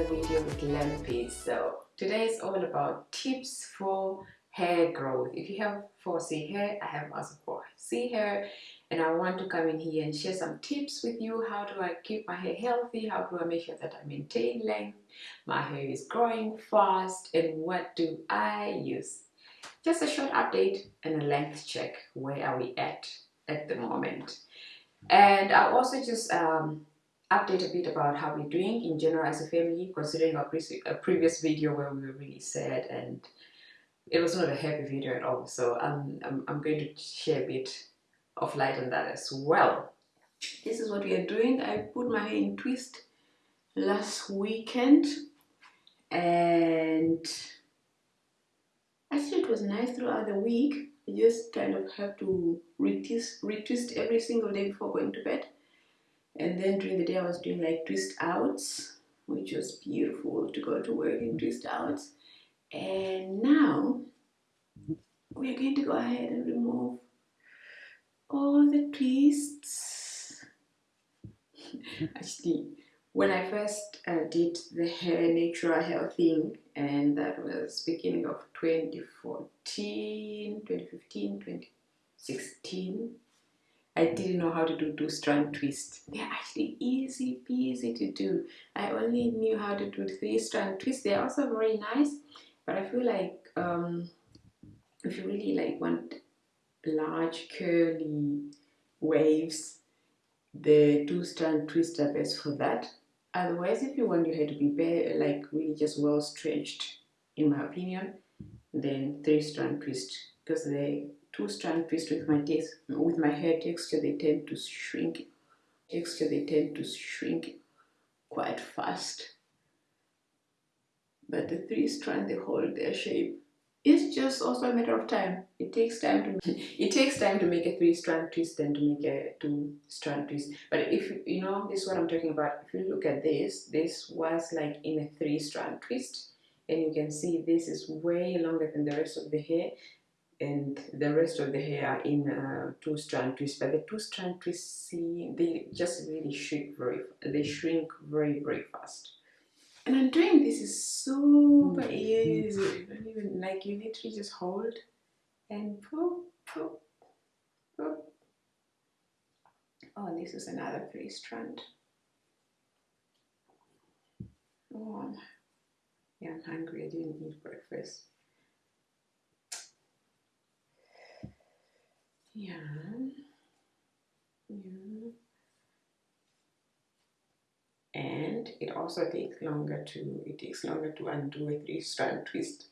another video with Lampy. So today is all about tips for hair growth. If you have 4C hair, I have also 4C hair and I want to come in here and share some tips with you. How do I keep my hair healthy? How do I make sure that I maintain length? My hair is growing fast and what do I use? Just a short update and a length check. Where are we at at the moment? And I'll also just um, update a bit about how we're doing in general as a family, considering our pre a uh, previous video where we were really sad and it was not a happy video at all. So I'm, I'm, I'm going to share a bit of light on that as well. This is what we are doing. I put my hair in twist last weekend and actually it was nice throughout the week. I just kind of have to retwist, retwist every single day before going to bed and then during the day I was doing like twist outs which was beautiful to go to work in twist outs. And now we're going to go ahead and remove all the twists. Actually when I first uh, did the hair natural hair thing and that was beginning of 2014 2015 2016 I didn't know how to do two strand twist. They're actually easy peasy to do. I only knew how to do three strand twist. They're also very nice, but I feel like um, if you really like want large curly waves, the two strand twist are best for that. Otherwise, if you want your hair to be bare, like really just well stretched, in my opinion, then three strand twist because they two strand twist with my with my hair texture they tend to shrink texture they tend to shrink quite fast. But the three strand they hold their shape. It's just also a matter of time. It takes time to it takes time to make a three strand twist and to make a two strand twist. But if you know this is what i'm talking about. If you look at this this was like in a three strand twist. And you can see this is way longer than the rest of the hair and the rest of the hair in uh, two strand twist. But the two strand twists see they just really shrink very they shrink very very fast. And I'm doing this is super mm. easy. Even like you literally just hold and poop poop poop. Oh this is another three strand. Oh yeah I'm hungry. I didn't eat breakfast Yeah. Yeah. And it also takes longer to it takes longer to undo a three strand twist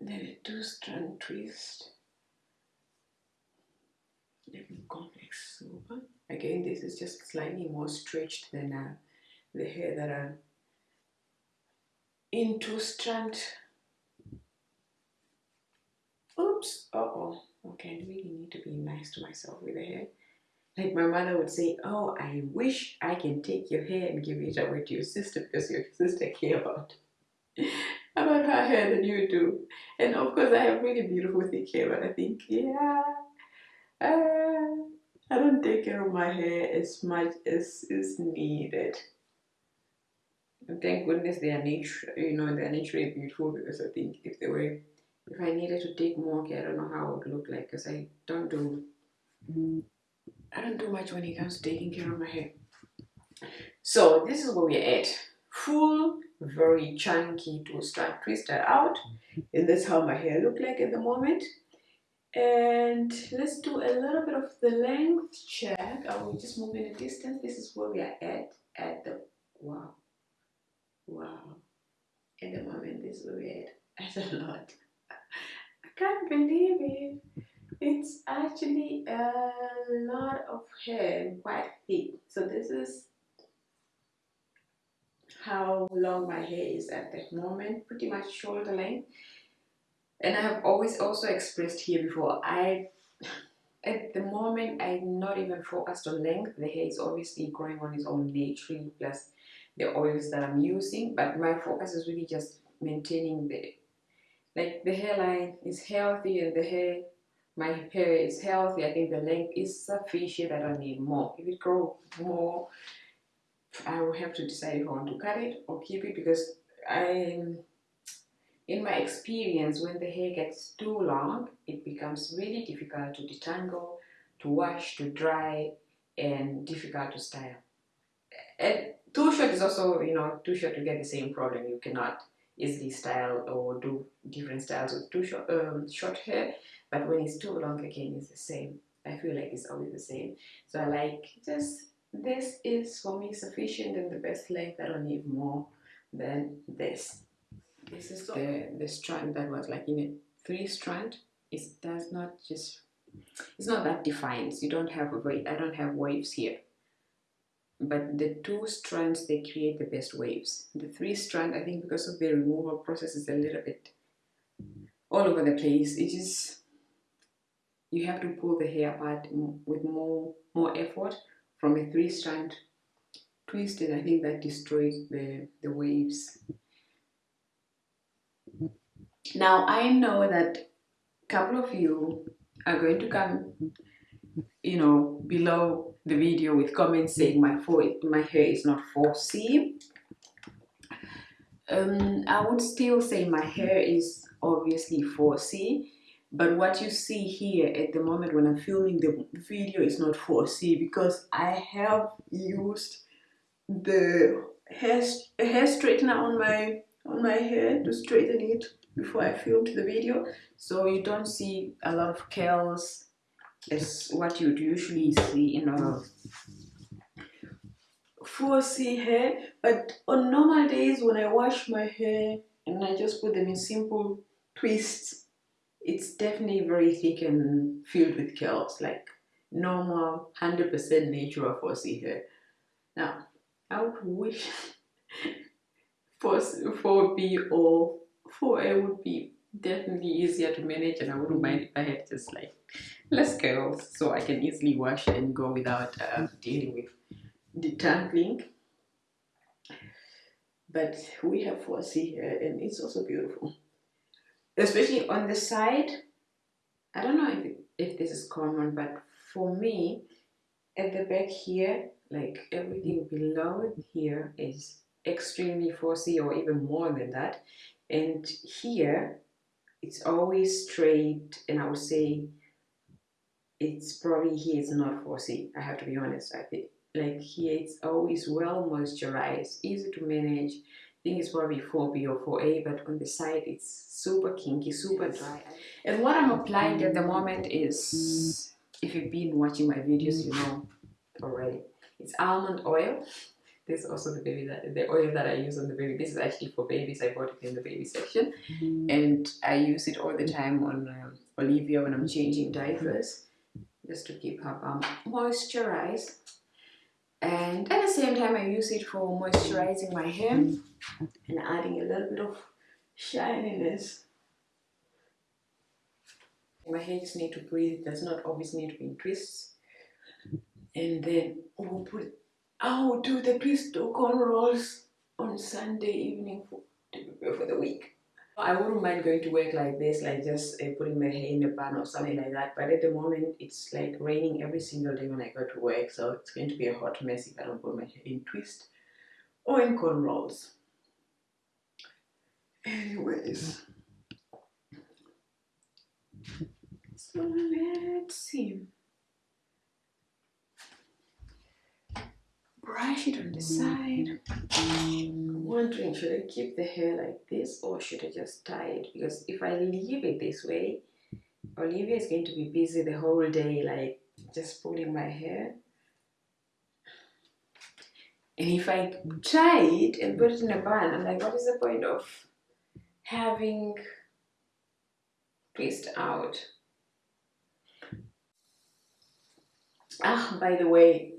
than a two strand twist. Let me complex super. Again, this is just slightly more stretched than uh, the hair that are in two strand. Oops, oh okay, I really need to be nice to myself with the hair. Like my mother would say, oh, I wish I can take your hair and give it away to your sister because your sister care about about her hair than you do. And of course, I have really beautiful thick hair, but I think, yeah, uh, I don't take care of my hair as much as is needed. And thank goodness they are nature, you know, they are naturally beautiful because I think if they were if I needed to take more care, I don't know how it would look like because I don't do I don't do much when it comes to taking care of my hair. So this is where we're at. Full, very chunky two strand twister out. And that's how my hair look like at the moment. And let's do a little bit of the length check. I will just move in a distance. This is where we are at at the wow. Wow. At the moment this is where we're at. That's a lot can't believe it. It's actually a lot of hair, quite thick. So this is how long my hair is at the moment, pretty much shoulder length. And I have always also expressed here before, I at the moment I'm not even focused on length. The hair is obviously growing on its own naturally plus the oils that I'm using, but my focus is really just maintaining the like the hairline is healthy and the hair my hair is healthy I think the length is sufficient I don't need more if it grow more I will have to decide if I want to cut it or keep it because I, in my experience, when the hair gets too long, it becomes really difficult to detangle, to wash, to dry, and difficult to style. And too short is also, you know, too short to get the same problem. You cannot easily style or do different styles with too short, um, short hair. But when it's too long, again, it's the same. I feel like it's always the same. So I like just this is for me sufficient and the best length. I don't need more than this. This is the, the strand that was like in a three strand. It does not just, it's not that defined. You don't have a wave, I don't have waves here. But the two strands, they create the best waves. The three strand, I think because of the removal process is a little bit all over the place. It is, you have to pull the hair apart with more, more effort from a three strand twist and I think that destroys the, the waves. Now I know that a couple of you are going to come, you know, below the video with comments saying my, my hair is not 4C. Um, I would still say my hair is obviously 4C but what you see here at the moment when I'm filming the video is not 4C because I have used the hair, hair straightener on my on my hair to straighten it before I filmed the video so you don't see a lot of curls as what you'd usually see in a 4C hair but on normal days when I wash my hair and I just put them in simple twists it's definitely very thick and filled with curls, like normal 100% natural 4C hair. Now, I would wish 4B or 4A would be definitely easier to manage and I wouldn't mind if I had just like less curls so I can easily wash and go without uh, dealing with detangling. But we have 4C here and it's also beautiful especially on the side I don't know if, if this is common but for me at the back here like everything below here is extremely 4C or even more than that and here it's always straight and I would say it's probably here it's not 4C I have to be honest I think like here it's always well moisturized easy to manage I think it's probably 4B or 4A, but on the side it's super kinky, super dry. And what I'm applying at the moment is, if you've been watching my videos, you know already. It's almond oil. This is also the baby that the oil that I use on the baby. This is actually for babies. I bought it in the baby section, and I use it all the time on um, Olivia when I'm changing diapers, just to keep her um, moisturized. And at the same time I use it for moisturizing my hair and adding a little bit of shininess. My hair just need to breathe. It does not always need to be in twists. And then we'll put I will do the twist or cornrows on Sunday evening for, for the week I wouldn't mind going to work like this, like just uh, putting my hair in a bun or something like that. But at the moment, it's like raining every single day when I go to work. So it's going to be a hot mess if I don't put my hair in twist or in corn rolls. Anyways. So let's see. Brush it on the side. I'm wondering, should I keep the hair like this or should I just tie it? Because if I leave it this way, Olivia is going to be busy the whole day, like just pulling my hair. And if I tie it and put it in a bun, I'm like, what is the point of having twist out? Ah, by the way,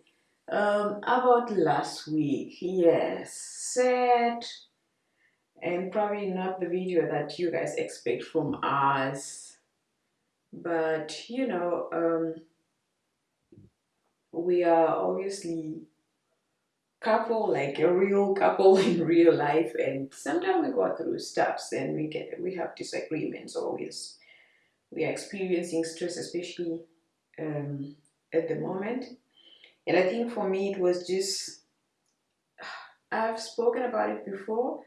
um, about last week, yes, said, and probably not the video that you guys expect from us, but you know, um, we are obviously couple like a real couple in real life and sometimes we go through stuffs and we get we have disagreements always we are experiencing stress especially um, at the moment and I think for me it was just I've spoken about it before.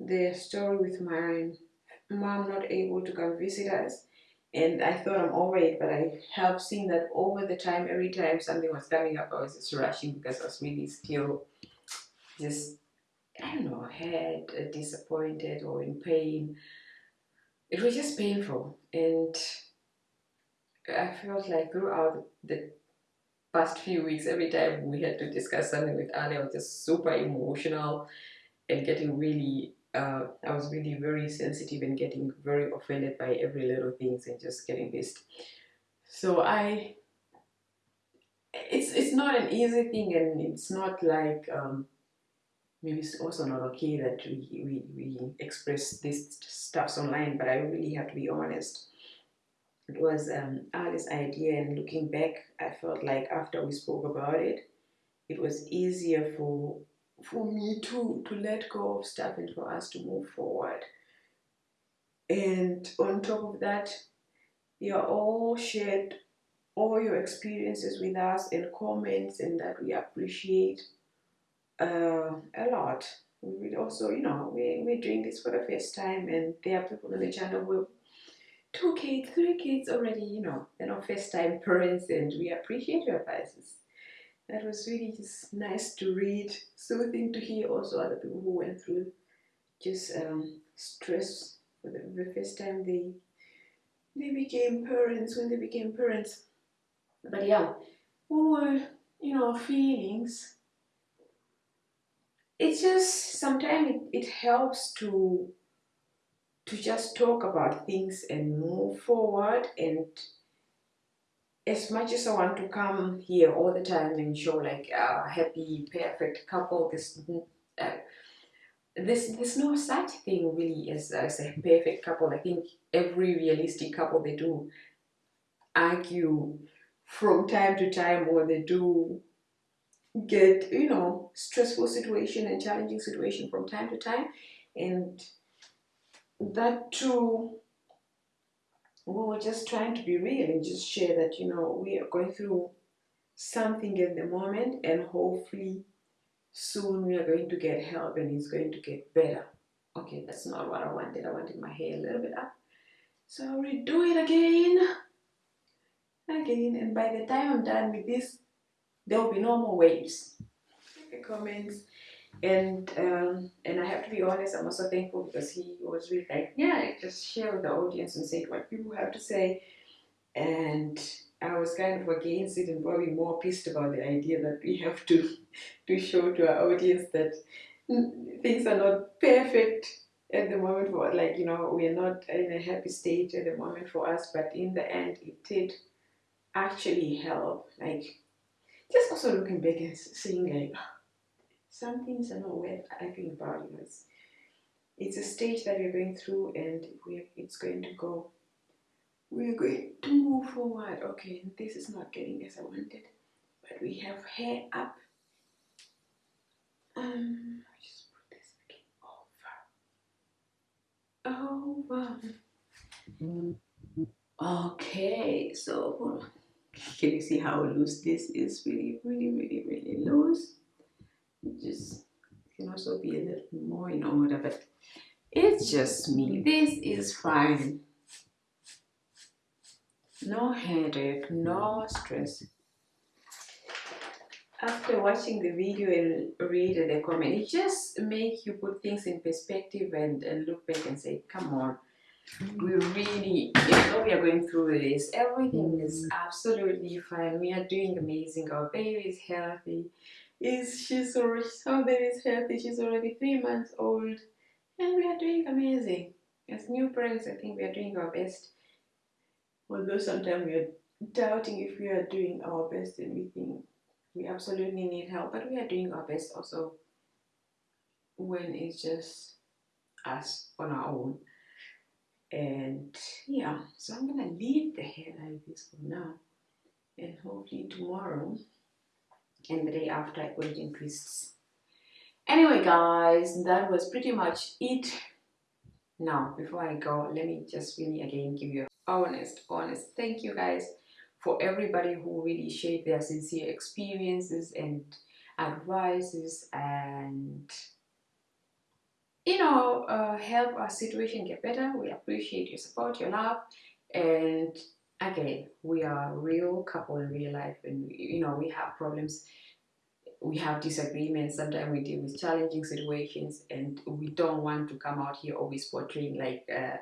The story with my mom not able to come visit us. And I thought I'm over it, but I have seen that over the time, every time something was coming up, I was just rushing because I was really still just, I don't know, had uh, disappointed or in pain. It was just painful. And I felt like throughout the past few weeks, every time we had to discuss something with Ali, I was just super emotional and getting really, uh, I was really very sensitive and getting very offended by every little things and just getting pissed. So I, it's it's not an easy thing and it's not like, um, maybe it's also not okay that we, we, we express this stuffs online, but I really have to be honest it was um, Alice's idea and looking back I felt like after we spoke about it it was easier for for me to to let go of stuff and for us to move forward. And on top of that you all shared all your experiences with us and comments and that we appreciate uh, a lot. We also you know we, we're doing this for the first time and there are people on the channel who two kids, three kids already, you know, they're not first time parents and we appreciate your advices. That was really just nice to read, soothing to hear also other people who went through just um, stress for the, first time they they became parents, when they became parents. But yeah, or, you know, feelings. It's just sometimes it, it helps to to just talk about things and move forward and as much as I want to come here all the time and show like a happy, perfect couple, this, uh, this there's no such thing really as, as a perfect couple. I think every realistic couple, they do argue from time to time or they do get, you know, stressful situation and challenging situation from time to time. And that too we were just trying to be real and just share that you know we are going through something at the moment and hopefully soon we are going to get help and it's going to get better. Okay that's not what I wanted. I wanted my hair a little bit up. So I'll redo it again. Again and by the time I'm done with this there will be no more waves. Comments and um, and I have to be honest, I'm also thankful because he was really like, yeah, just share with the audience and say what people have to say. And I was kind of against it and probably more pissed about the idea that we have to to show to our audience that things are not perfect at the moment for like you know we are not in a happy state at the moment for us but in the end it did actually help like just also looking back and seeing like some things are not worth arguing about. You know, it's, it's a stage that we're going through and we it's going to go. We're going to move forward. Okay, this is not getting as I wanted, but we have hair up. Um, just put this again over. Over. Okay, so can you see how loose this is? Really, really, really, really loose just can also be a little more in order but it's just me. This is fine. No headache no stress. After watching the video and read the comment it just make you put things in perspective and, and look back and say come on. We really you know we are going through this. Everything is mm. absolutely fine. We are doing amazing. Our baby is healthy is she's already our baby is healthy she's already three months old. And we are doing amazing. As new parents i think we are doing our best. Although sometimes we are doubting if we are doing our best and we think we absolutely need help but we are doing our best also when it's just us on our own. And yeah so i'm gonna leave the hair like this for now. And hopefully tomorrow and the day after I put it. Anyway guys, that was pretty much it. Now, before I go, let me just really again give you honest, honest thank you guys for everybody who really shared their sincere experiences and advices and you know uh, help our situation get better we appreciate your support your love and again we are a real couple in real life and you know we have problems we have disagreements sometimes we deal with challenging situations and we don't want to come out here always portraying like uh,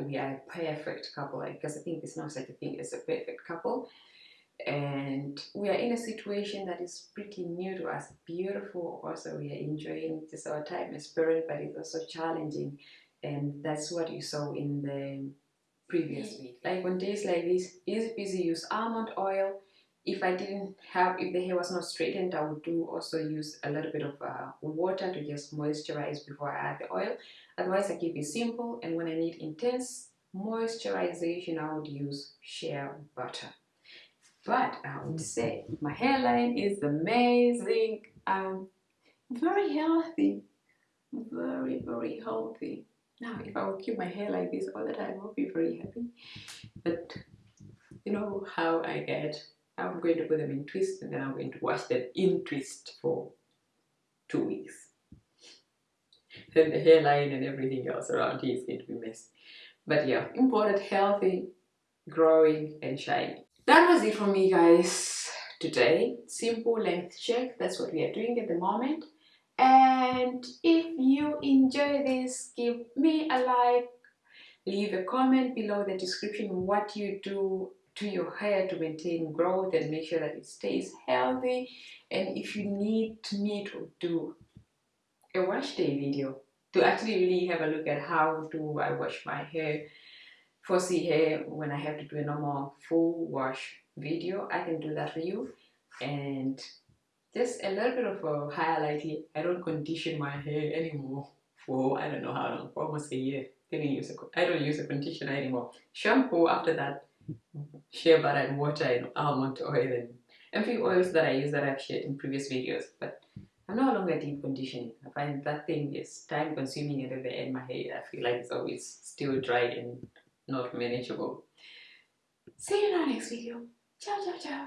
we are a perfect couple because i think there's no such a thing as a perfect couple. And we are in a situation that is pretty new to us beautiful also we are enjoying just our time as parents but it's also challenging. And that's what you saw in the previous week like on days like this easy peasy use almond oil if I didn't have if the hair was not straightened I would do also use a little bit of uh, water to just moisturize before I add the oil otherwise I keep it simple and when I need intense moisturization I would use shea butter but I would say my hairline is amazing. I'm very healthy. Very, very healthy. Now, if I would keep my hair like this all the time, I would be very happy. But you know how I get. I'm going to put them in twist and then I'm going to wash them in twist for two weeks. Then the hairline and everything else around here is going to be messy. But yeah, important, healthy, growing and shiny that was it from me guys today simple length check that's what we are doing at the moment and if you enjoy this give me a like. Leave a comment below the description what you do to your hair to maintain growth and make sure that it stays healthy. And if you need me to do a wash day video to actually really have a look at how do I wash my hair fussy hair when I have to do a normal full wash video I can do that for you. And just a little bit of a highlight here I don't condition my hair anymore for I don't know how long almost a year didn't use a, I don't use a conditioner anymore shampoo after that shea butter and water and almond oil and a few oils that I use that I've shared in previous videos but I'm no longer deep conditioning. I find that thing is time consuming and at the end my hair I feel like it's always still dry and not manageable. See you in our next video. Ciao, ciao, ciao.